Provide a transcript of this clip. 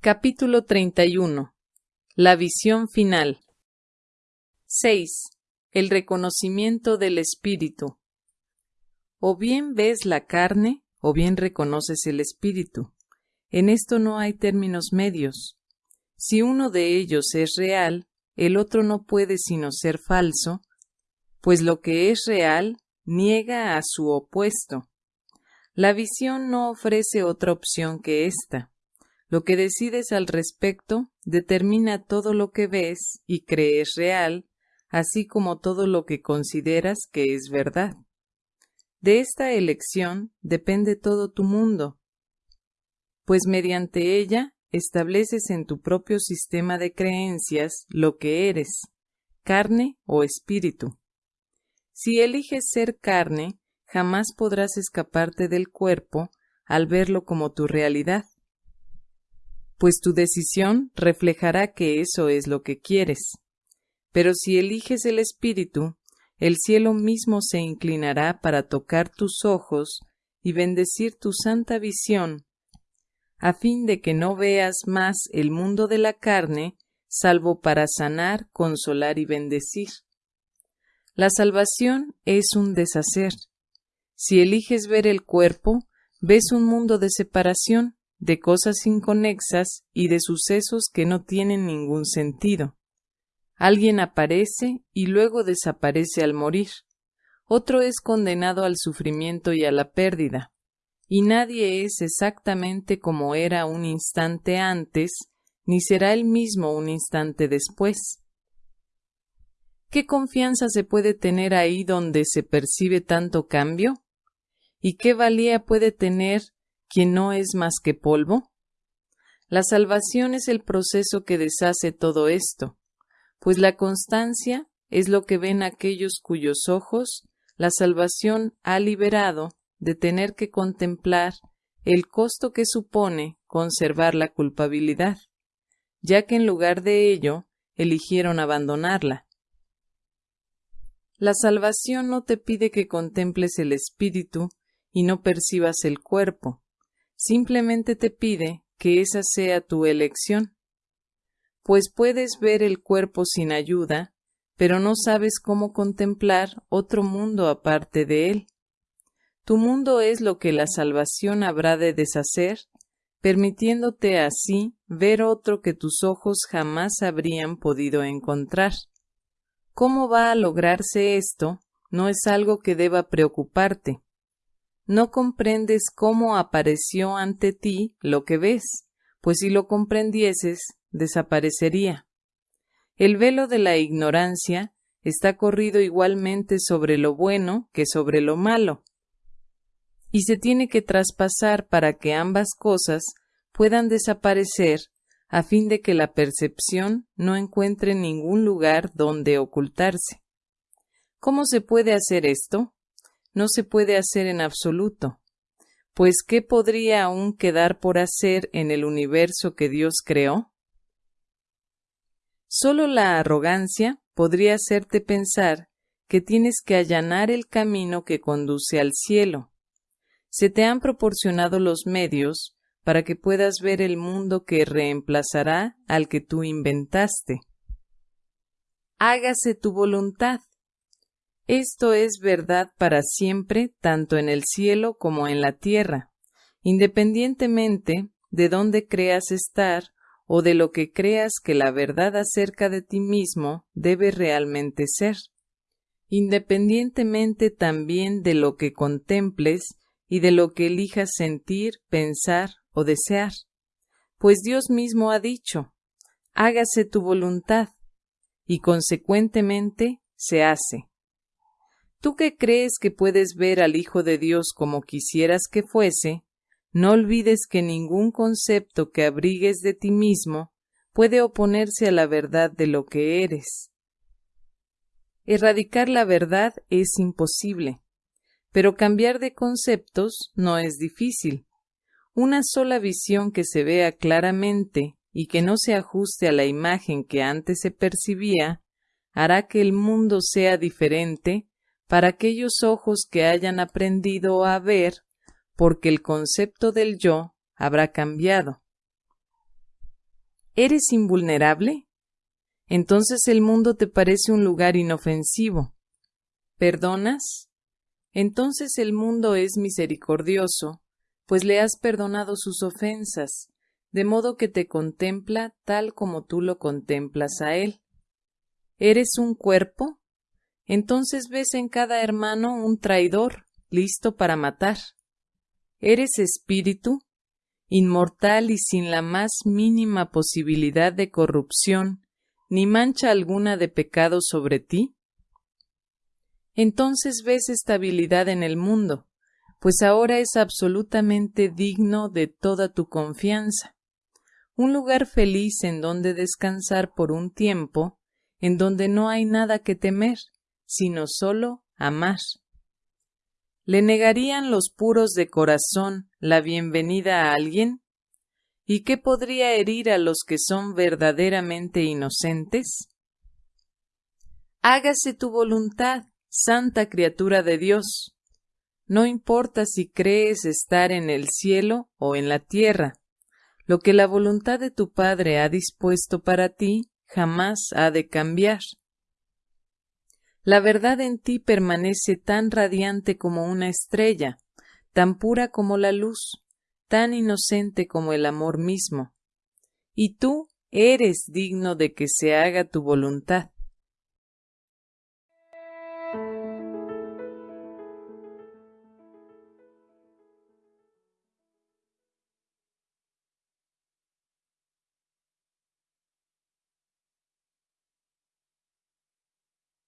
Capítulo 31. La visión final. 6. El reconocimiento del espíritu. O bien ves la carne, o bien reconoces el espíritu. En esto no hay términos medios. Si uno de ellos es real, el otro no puede sino ser falso, pues lo que es real niega a su opuesto. La visión no ofrece otra opción que esta. Lo que decides al respecto determina todo lo que ves y crees real, así como todo lo que consideras que es verdad. De esta elección depende todo tu mundo, pues mediante ella estableces en tu propio sistema de creencias lo que eres, carne o espíritu. Si eliges ser carne, jamás podrás escaparte del cuerpo al verlo como tu realidad pues tu decisión reflejará que eso es lo que quieres. Pero si eliges el Espíritu, el cielo mismo se inclinará para tocar tus ojos y bendecir tu santa visión, a fin de que no veas más el mundo de la carne, salvo para sanar, consolar y bendecir. La salvación es un deshacer. Si eliges ver el cuerpo, ves un mundo de separación, de cosas inconexas y de sucesos que no tienen ningún sentido. Alguien aparece y luego desaparece al morir. Otro es condenado al sufrimiento y a la pérdida. Y nadie es exactamente como era un instante antes, ni será el mismo un instante después. ¿Qué confianza se puede tener ahí donde se percibe tanto cambio? ¿Y qué valía puede tener ¿Quién no es más que polvo? La salvación es el proceso que deshace todo esto, pues la constancia es lo que ven aquellos cuyos ojos la salvación ha liberado de tener que contemplar el costo que supone conservar la culpabilidad, ya que en lugar de ello eligieron abandonarla. La salvación no te pide que contemples el espíritu y no percibas el cuerpo, simplemente te pide que esa sea tu elección, pues puedes ver el cuerpo sin ayuda, pero no sabes cómo contemplar otro mundo aparte de él. Tu mundo es lo que la salvación habrá de deshacer, permitiéndote así ver otro que tus ojos jamás habrían podido encontrar. ¿Cómo va a lograrse esto? No es algo que deba preocuparte no comprendes cómo apareció ante ti lo que ves, pues si lo comprendieses, desaparecería. El velo de la ignorancia está corrido igualmente sobre lo bueno que sobre lo malo, y se tiene que traspasar para que ambas cosas puedan desaparecer a fin de que la percepción no encuentre ningún lugar donde ocultarse. ¿Cómo se puede hacer esto? No se puede hacer en absoluto, pues ¿qué podría aún quedar por hacer en el universo que Dios creó? Solo la arrogancia podría hacerte pensar que tienes que allanar el camino que conduce al cielo. Se te han proporcionado los medios para que puedas ver el mundo que reemplazará al que tú inventaste. Hágase tu voluntad, esto es verdad para siempre, tanto en el cielo como en la tierra, independientemente de dónde creas estar o de lo que creas que la verdad acerca de ti mismo debe realmente ser, independientemente también de lo que contemples y de lo que elijas sentir, pensar o desear. Pues Dios mismo ha dicho, hágase tu voluntad, y consecuentemente se hace. Tú que crees que puedes ver al Hijo de Dios como quisieras que fuese, no olvides que ningún concepto que abrigues de ti mismo puede oponerse a la verdad de lo que eres. Erradicar la verdad es imposible, pero cambiar de conceptos no es difícil. Una sola visión que se vea claramente y que no se ajuste a la imagen que antes se percibía hará que el mundo sea diferente para aquellos ojos que hayan aprendido a ver, porque el concepto del yo habrá cambiado. ¿Eres invulnerable? Entonces el mundo te parece un lugar inofensivo. ¿Perdonas? Entonces el mundo es misericordioso, pues le has perdonado sus ofensas, de modo que te contempla tal como tú lo contemplas a él. ¿Eres un cuerpo? Entonces ves en cada hermano un traidor, listo para matar. ¿Eres espíritu? Inmortal y sin la más mínima posibilidad de corrupción, ni mancha alguna de pecado sobre ti? Entonces ves estabilidad en el mundo, pues ahora es absolutamente digno de toda tu confianza. Un lugar feliz en donde descansar por un tiempo, en donde no hay nada que temer, sino solo amar. ¿Le negarían los puros de corazón la bienvenida a alguien? ¿Y qué podría herir a los que son verdaderamente inocentes? Hágase tu voluntad, santa criatura de Dios. No importa si crees estar en el cielo o en la tierra, lo que la voluntad de tu Padre ha dispuesto para ti jamás ha de cambiar. La verdad en ti permanece tan radiante como una estrella, tan pura como la luz, tan inocente como el amor mismo. Y tú eres digno de que se haga tu voluntad.